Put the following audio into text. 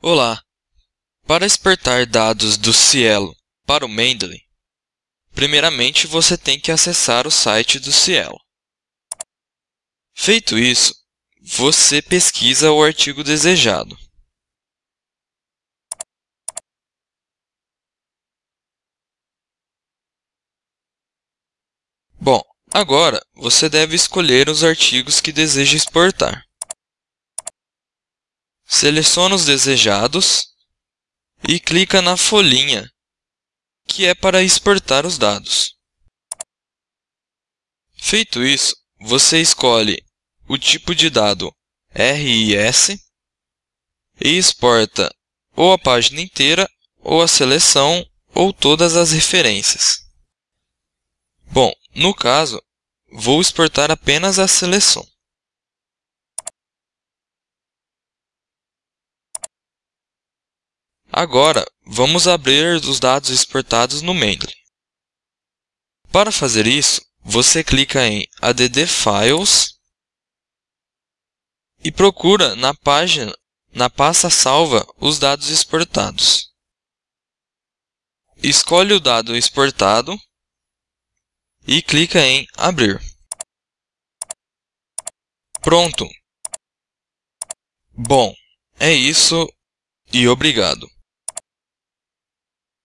Olá! Para exportar dados do Cielo para o Mendeley, primeiramente você tem que acessar o site do Cielo. Feito isso, você pesquisa o artigo desejado. Bom, agora você deve escolher os artigos que deseja exportar. Seleciona os desejados e clica na folhinha, que é para exportar os dados. Feito isso, você escolhe o tipo de dado RIS e exporta ou a página inteira, ou a seleção, ou todas as referências. Bom, no caso, vou exportar apenas a seleção. Agora, vamos abrir os dados exportados no Mendeley. Para fazer isso, você clica em Add Files e procura na página, na pasta salva, os dados exportados. Escolhe o dado exportado e clica em Abrir. Pronto! Bom, é isso e obrigado.